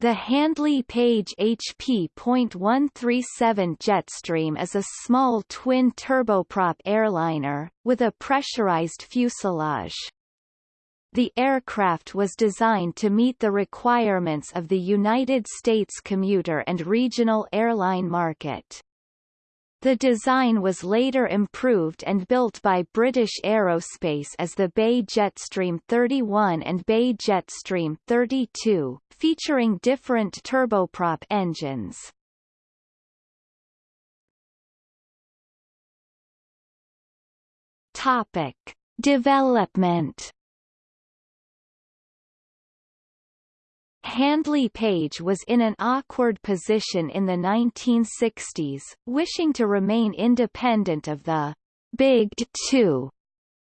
The Handley Page HP.137 Jetstream is a small twin turboprop airliner, with a pressurized fuselage. The aircraft was designed to meet the requirements of the United States commuter and regional airline market. The design was later improved and built by British Aerospace as the BAe Jetstream 31 and BAe Jetstream 32, featuring different turboprop engines. Topic: Development Handley Page was in an awkward position in the 1960s, wishing to remain independent of the Big Two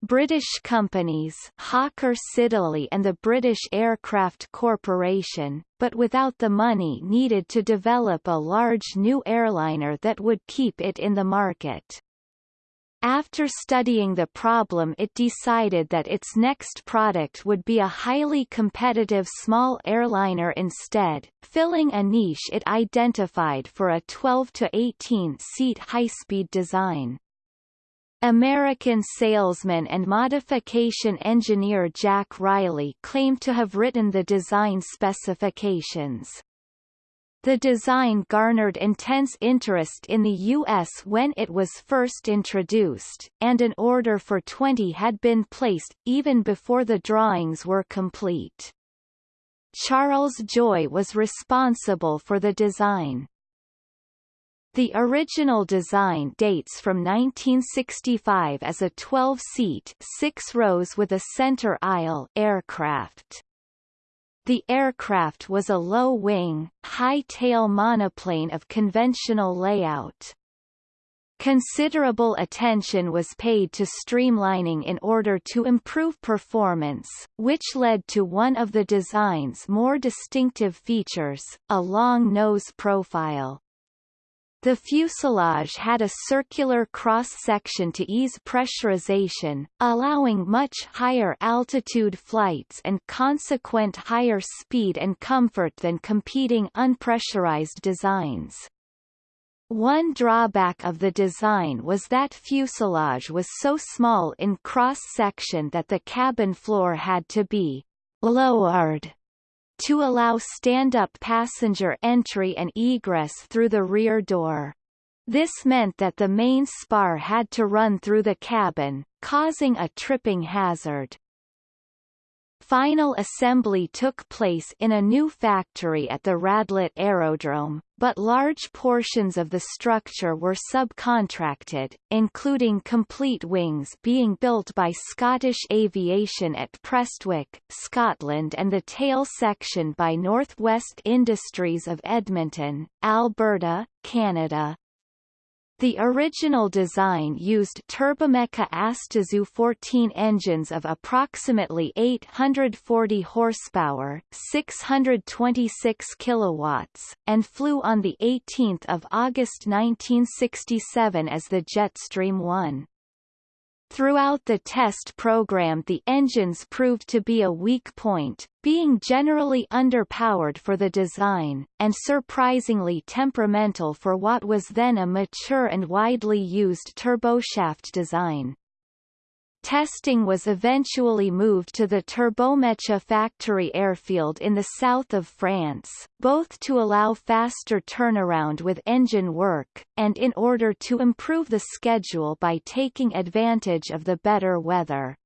British companies Hawker Siddeley and the British Aircraft Corporation, but without the money needed to develop a large new airliner that would keep it in the market. After studying the problem it decided that its next product would be a highly competitive small airliner instead, filling a niche it identified for a 12 to 18 seat high-speed design. American salesman and modification engineer Jack Riley claimed to have written the design specifications. The design garnered intense interest in the U.S. when it was first introduced, and an order for 20 had been placed, even before the drawings were complete. Charles Joy was responsible for the design. The original design dates from 1965 as a 12-seat six rows with a center aisle aircraft. The aircraft was a low-wing, high-tail monoplane of conventional layout. Considerable attention was paid to streamlining in order to improve performance, which led to one of the design's more distinctive features, a long nose profile. The fuselage had a circular cross-section to ease pressurization, allowing much higher altitude flights and consequent higher speed and comfort than competing unpressurized designs. One drawback of the design was that fuselage was so small in cross-section that the cabin floor had to be lowered to allow stand-up passenger entry and egress through the rear door. This meant that the main spar had to run through the cabin, causing a tripping hazard. Final assembly took place in a new factory at the Radlett Aerodrome, but large portions of the structure were subcontracted, including complete wings being built by Scottish Aviation at Prestwick, Scotland and the tail section by Northwest Industries of Edmonton, Alberta, Canada. The original design used Turbomeca Astazou 14 engines of approximately 840 horsepower, 626 kilowatts, and flew on the 18th of August 1967 as the Jetstream 1. Throughout the test program the engines proved to be a weak point, being generally underpowered for the design, and surprisingly temperamental for what was then a mature and widely used turboshaft design. Testing was eventually moved to the Turbomeca factory airfield in the south of France, both to allow faster turnaround with engine work, and in order to improve the schedule by taking advantage of the better weather.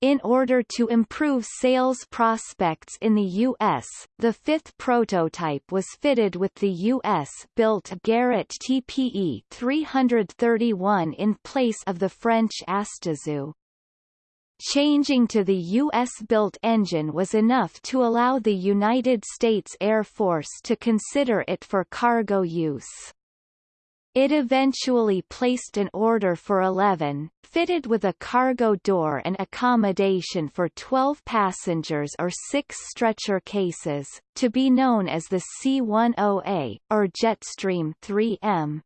In order to improve sales prospects in the U.S., the fifth prototype was fitted with the U.S.-built Garrett TPE 331 in place of the French Astazou. Changing to the U.S.-built engine was enough to allow the United States Air Force to consider it for cargo use. It eventually placed an order for 11, fitted with a cargo door and accommodation for 12 passengers or six stretcher cases, to be known as the C-10A, or Jetstream 3M.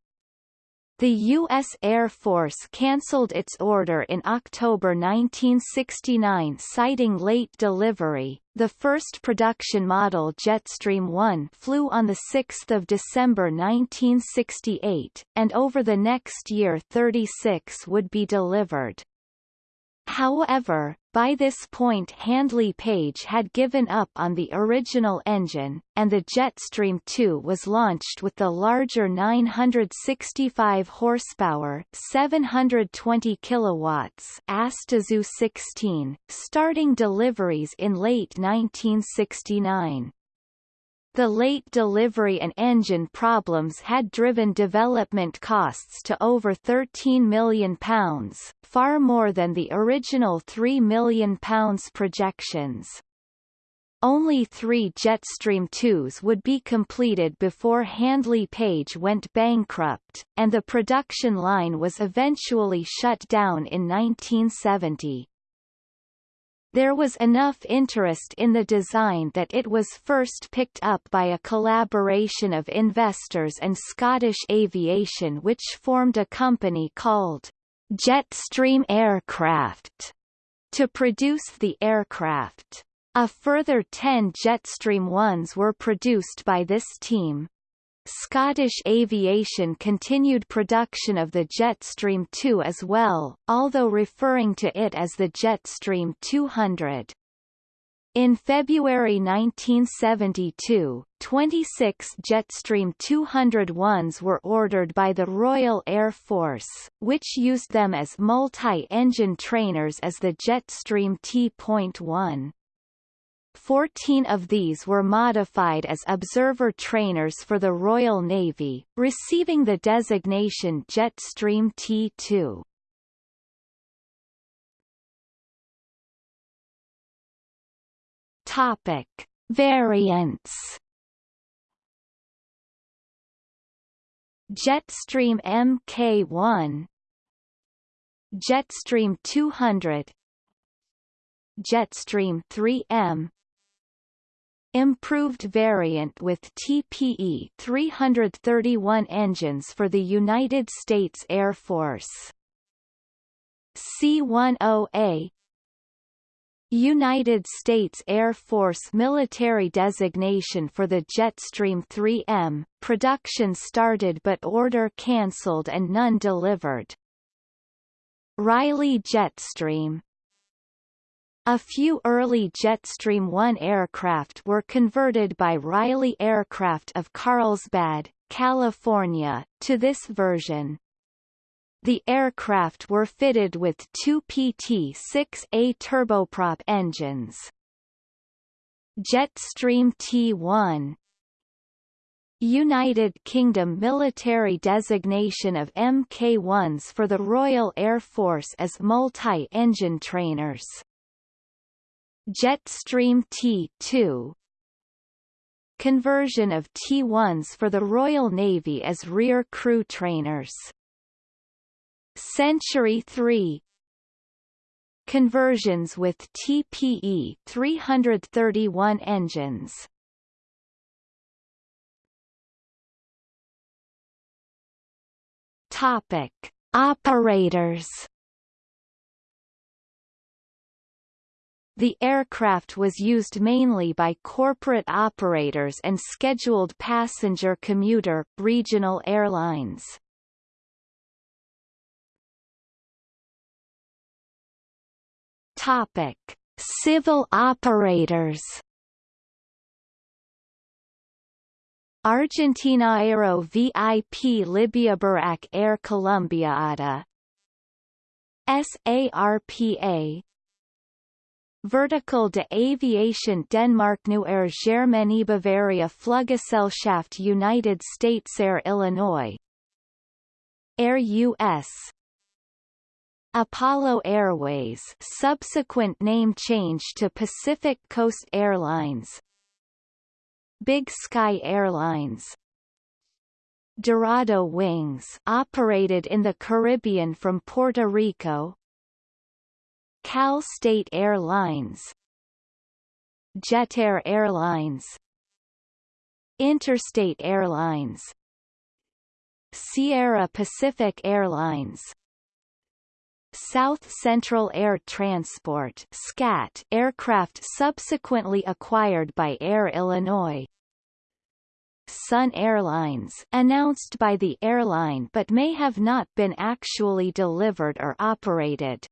The U.S. Air Force cancelled its order in October 1969 citing late delivery. The first production model Jetstream 1 flew on 6 December 1968, and over the next year 36 would be delivered. However, by this point Handley Page had given up on the original engine, and the Jetstream 2 was launched with the larger 965 horsepower 720 kilowatts Astazou 16, starting deliveries in late 1969. The late delivery and engine problems had driven development costs to over £13 million, far more than the original £3 million projections. Only three Jetstream 2s would be completed before Handley Page went bankrupt, and the production line was eventually shut down in 1970. There was enough interest in the design that it was first picked up by a collaboration of investors and Scottish Aviation which formed a company called Jetstream Aircraft to produce the aircraft. A further 10 Jetstream 1s were produced by this team. Scottish Aviation continued production of the Jetstream 2 as well, although referring to it as the Jetstream 200. In February 1972, 26 Jetstream 201s were ordered by the Royal Air Force, which used them as multi-engine trainers as the Jetstream T.1. Fourteen of these were modified as observer trainers for the Royal Navy, receiving the designation Jetstream T2. Topic: Variants. Jetstream Mk1 Jetstream 200 Jetstream 3M Improved variant with TPE 331 engines for the United States Air Force. C-10A United States Air Force military designation for the Jetstream 3M, production started but order cancelled and none delivered. Riley Jetstream a few early Jetstream 1 aircraft were converted by Riley Aircraft of Carlsbad, California, to this version. The aircraft were fitted with two PT-6A turboprop engines. Jetstream T1 United Kingdom military designation of Mk-1s for the Royal Air Force as multi-engine trainers. Jetstream T2 Conversion of T1s for the Royal Navy as rear crew trainers. Century 3 Conversions with TPE 331 engines. Topic: Operators The aircraft was used mainly by corporate operators and scheduled passenger commuter regional airlines. Topic: Civil operators. Argentina Aero VIP Libya Buraq Air Colombia ADA SARPA Vertical de Aviation Denmark New Air Germany Bavaria Fluggesellschaft United States Air Illinois. Air US Apollo Airways subsequent name change to Pacific Coast Airlines. Big Sky Airlines. Dorado Wings operated in the Caribbean from Puerto Rico Cal State Airlines Jetair Airlines Interstate Airlines Sierra Pacific Airlines South Central Air Transport SCAT aircraft subsequently acquired by Air Illinois Sun Airlines announced by the airline but may have not been actually delivered or operated.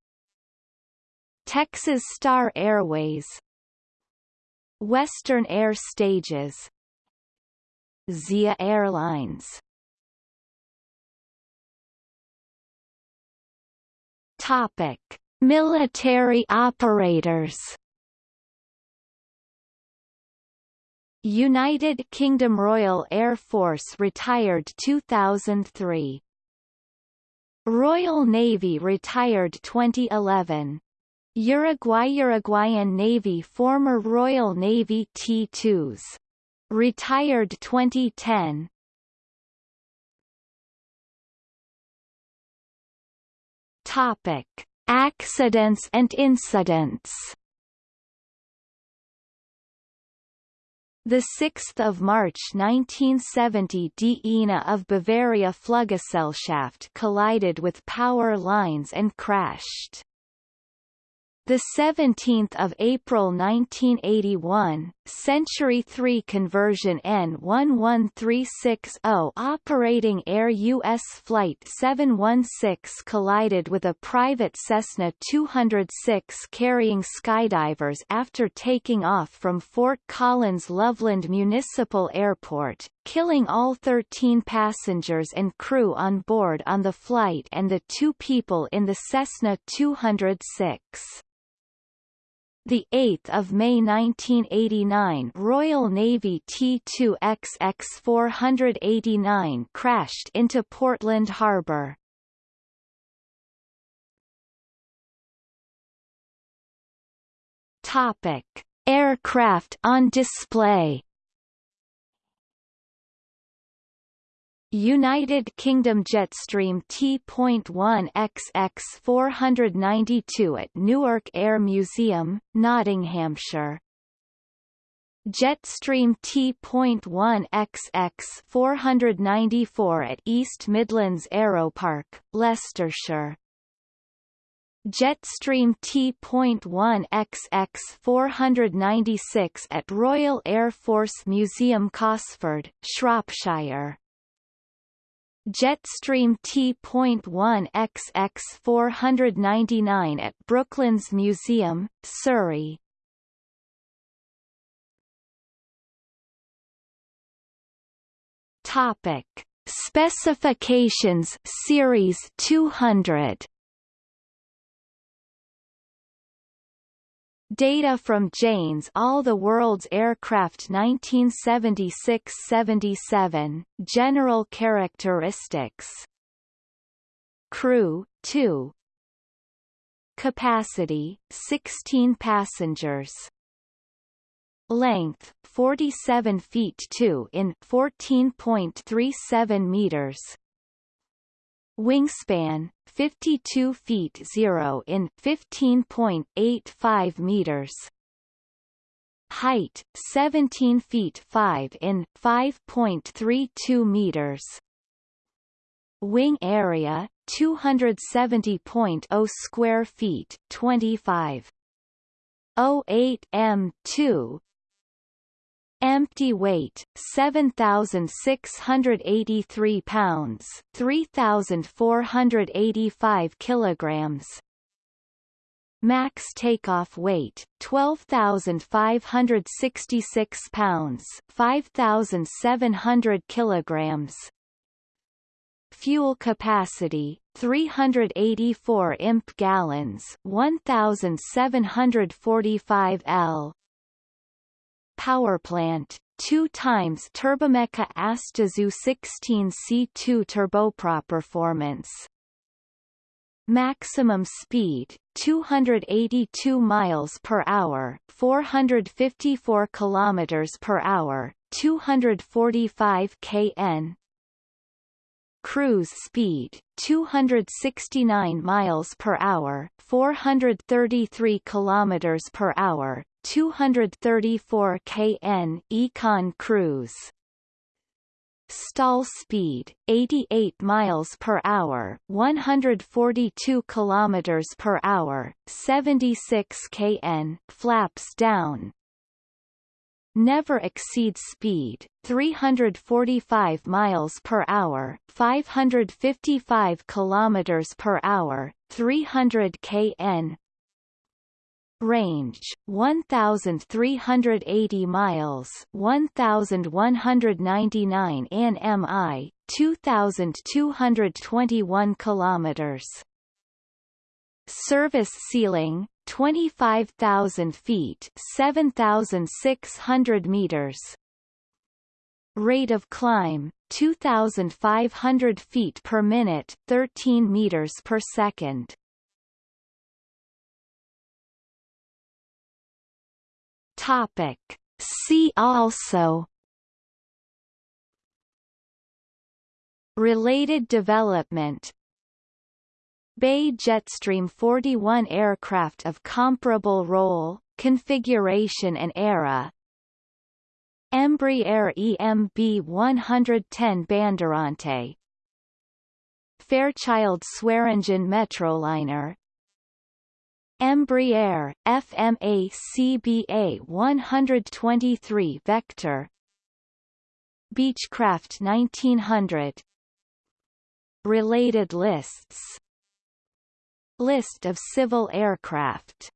Texas Star Airways. Western Air Stages. Zia Airlines. Topic: Military operators. United Kingdom Royal Air Force retired 2003. Royal Navy retired 2011. Uruguay Uruguayan Navy former Royal Navy T-2s. Retired 2010. Topic: Accidents and incidents. The 6th of March 1970 Die Ina of Bavaria Fluggesellschaft collided with power lines and crashed. The 17th of April 1981, Century 3 conversion N11360 operating Air US Flight 716 collided with a private Cessna 206 carrying skydivers after taking off from Fort Collins Loveland Municipal Airport, killing all 13 passengers and crew on board on the flight and the two people in the Cessna 206. The 8th of May 1989, Royal Navy T2XX-489 crashed into Portland Harbor. Topic: Aircraft on display. United Kingdom Jetstream T.1 XX 492 at Newark Air Museum, Nottinghamshire. Jetstream T.1 XX 494 at East Midlands Aeropark, Leicestershire. Jetstream T.1 XX 496 at Royal Air Force Museum Cosford, Shropshire. Jetstream T.1 XX 499 at Brooklands Museum, Surrey. Topic: Specifications Series 200 Data from Jane's All the World's Aircraft 1976-77, General Characteristics. Crew, 2 Capacity, 16 passengers. Length, 47 feet 2 in 14.37 meters Wingspan, 52 feet 0 in 15.85 meters. Height, 17 feet 5 in 5.32 meters. Wing area, 270.0 square feet 25. 08 m2 Empty weight 7683 pounds, 3485 kilograms. Max takeoff weight 12566 pounds, 5700 kilograms. Fuel capacity 384 imp gallons, 1745 L power plant, two times Turbomeca Astazou 16C2 turboprop performance. Maximum speed 282 miles per hour, 454 kilometers per hour, 245 kn. Cruise speed 269 miles per hour, 433 kilometers per hour, 234 kn Econ cruise stall speed 88 miles per hour, 142 kilometers per hour, 76 kn, flaps down. Never exceed speed 345 miles per hour, 555 kilometers per hour, 300 kn, Range 1380 miles, 1199 nmi, 2221 kilometers. Service ceiling 25,000 feet, 7,600 meters. Rate of climb 2,500 feet per minute, 13 meters per second. Topic. See also. Related development. BAe Jetstream 41 aircraft of comparable role, configuration and era. Embraer EMB 110 Bandeirante Fairchild Swearingen Metroliner Embraer, FMA CBA 123 Vector. Beechcraft 1900 Related lists. List of civil aircraft